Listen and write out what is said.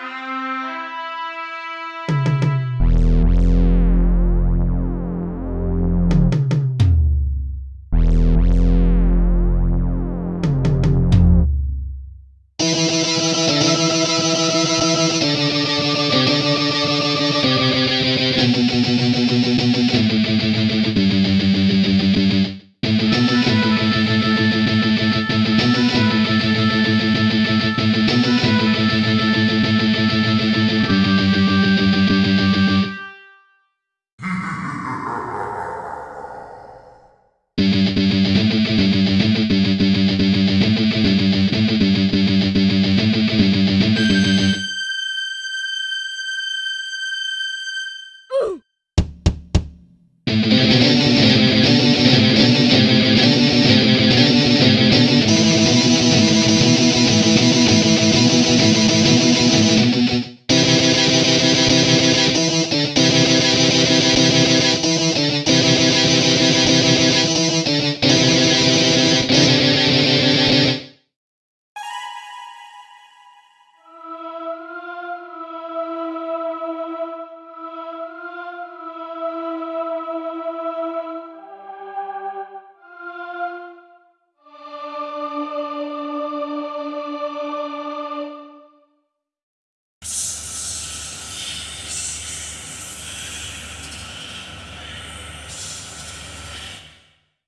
Bye.